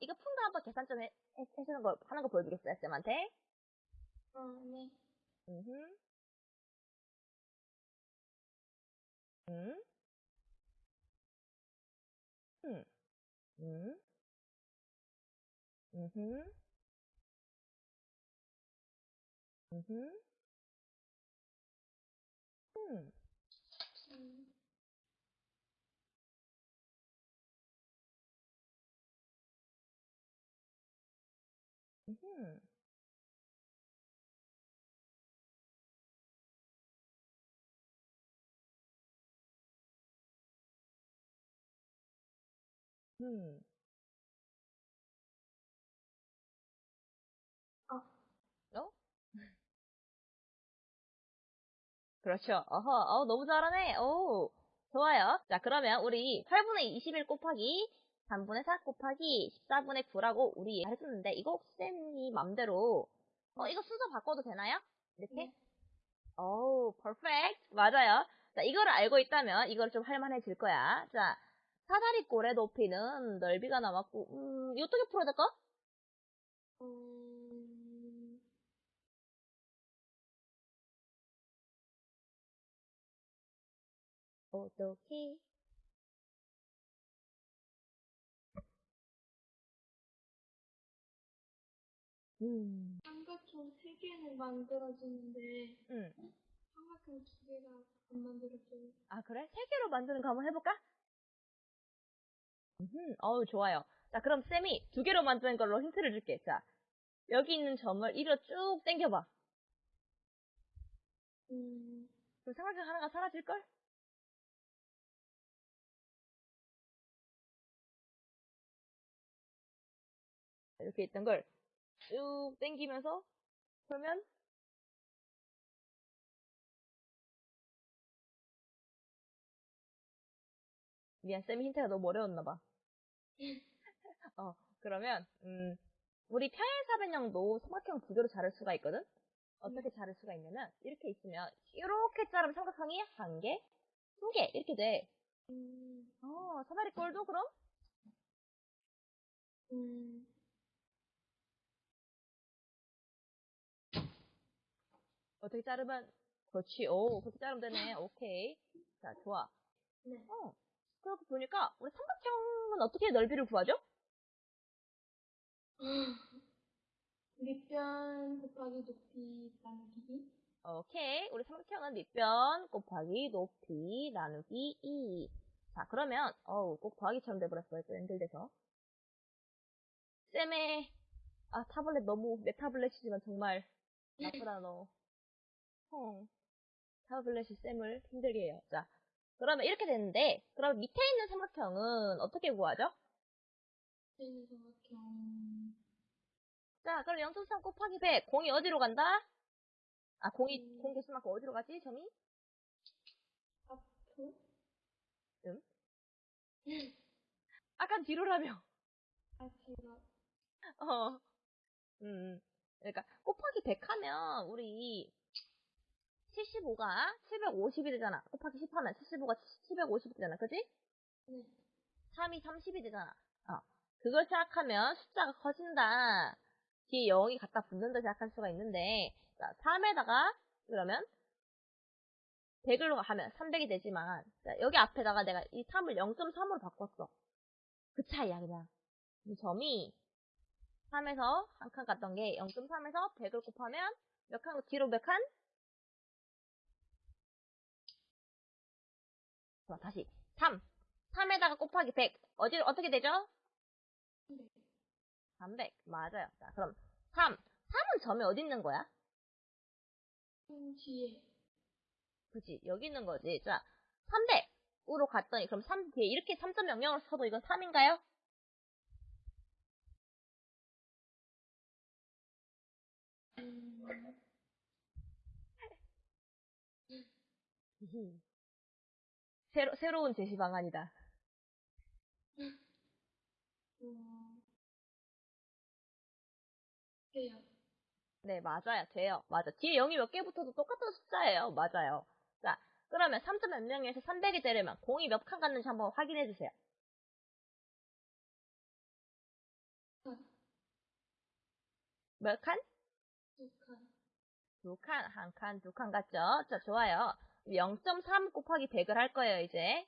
이거 푼거 한번 계산 좀 해, 해, 해주는 거, 하는 거 보여드리겠어요, 쌤한테? 어, 네. 음. 음. 음. 음. 음. 음. 음. 음. 음. 어? 그렇죠. 어허, 어, 너무 잘하네. 오, 좋아요. 자, 그러면 우리 8분의 21 곱하기 3분의 4 곱하기 14분의 9라고 우리 했었는데, 이거 쌤이 맘대로, 어, 이거 순서 바꿔도 되나요? 이렇게? 네. 오, 퍼펙트. 맞아요. 자, 이거를 알고 있다면 이걸 좀 할만해질 거야. 자, 사다리 꼴의 높이는 넓이가 남았고, 음, 어떻게 풀어야 될까? 음, 어떻게? 음, 삼각형 세 개는 만들어지는데 음. 삼각형 두 개가 안 만들어져요. 아, 그래? 세 개로 만드는 거 한번 해볼까? 음, 어우, 좋아요. 자, 그럼 쌤이 두 개로 만드는 걸로 힌트를 줄게. 자, 여기 있는 점을 이리로 쭉 당겨봐. 음, 그럼 삼각형 하나가 사라질걸? 이렇게 있던 걸 쭉 당기면서 그러면 미안, 쌤이 힌트가 너무 어려웠나 봐. 어, 그러면 음, 우리 평행사변형도 삼각형 두 개로 자를 수가 있거든? 어떻게 자를 수가 있냐면 이렇게 있으면 이렇게 자르면 삼각형이 한 개, 두 개 이렇게 돼. 음, 어, 사다리 꼴도 그럼? 음, 어떻게 자르면 그렇지. 오, 그렇게 자르면 되네. 오케이. 자, 좋아. 네. 어. 그렇게 보니까 우리 삼각형은 어떻게 넓이를 구하죠? 밑변 곱하기 높이 나누기. 오케이. 우리 삼각형은 밑변 곱하기 높이 나누기 2. 자, 그러면 어우, 꼭 더하기처럼 돼버렸어요. 또 연결돼서. 쌤의 아, 타블렛 너무 내 타블렛이지만 정말 나쁘다 너. 어. 타블렛이 쌤을 힘들게 해요. 자, 그러면 이렇게 되는데 그럼 밑에 있는 삼각형은 어떻게 구하죠? 되는 삼각형. 자, 그럼 0.3 곱하기 100. 공이 어디로 간다? 아, 공이, 음. 공 개수만큼 어디로 가지? 점이? 앞으로? 응? 아까 뒤로라며. 앞으로. 어. 음. 그러니까, 곱하기 100 하면, 우리, 75가 750이 되잖아. 곱하기 10 하면 75가 750이 되잖아. 그지? 네. 3이 30이 되잖아. 어. 그걸 생각하면 숫자가 커진다. 뒤에 0이 갖다 붙는다 생각할 수가 있는데, 자, 3에다가, 그러면, 100으로 하면 300이 되지만, 자, 여기 앞에다가 내가 이 3을 0.3으로 바꿨어. 그 차이야, 그냥. 이 점이 3에서 한 칸 갔던 게 0.3에서 100을 곱하면 몇 칸, 뒤로 몇 칸? 자, 다시. 3. 3에다가 곱하기 100. 어디, 어떻게 되죠? 300. 맞아요. 자, 그럼 3. 3은 점이 어디 있는 거야? 음, 뒤에. 그지? 여기 있는 거지. 자, 300으로 갔더니, 그럼 3 뒤에 이렇게 3.00을 써도 이건 3인가요? 음, 새로, 새로운 제시 방안이다. 네, 맞아요. 돼요. 맞아. 뒤에 0이 몇 개 붙어도 똑같은 숫자예요. 맞아요. 자, 그러면 3점 몇 명에서 300이 되려면 공이 몇 칸 갔는지 한번 확인해 주세요. 몇 칸? 두 칸. 두 칸, 한 칸, 두 칸 같죠? 자, 좋아요. 0.3 곱하기 100을 할 거예요, 이제.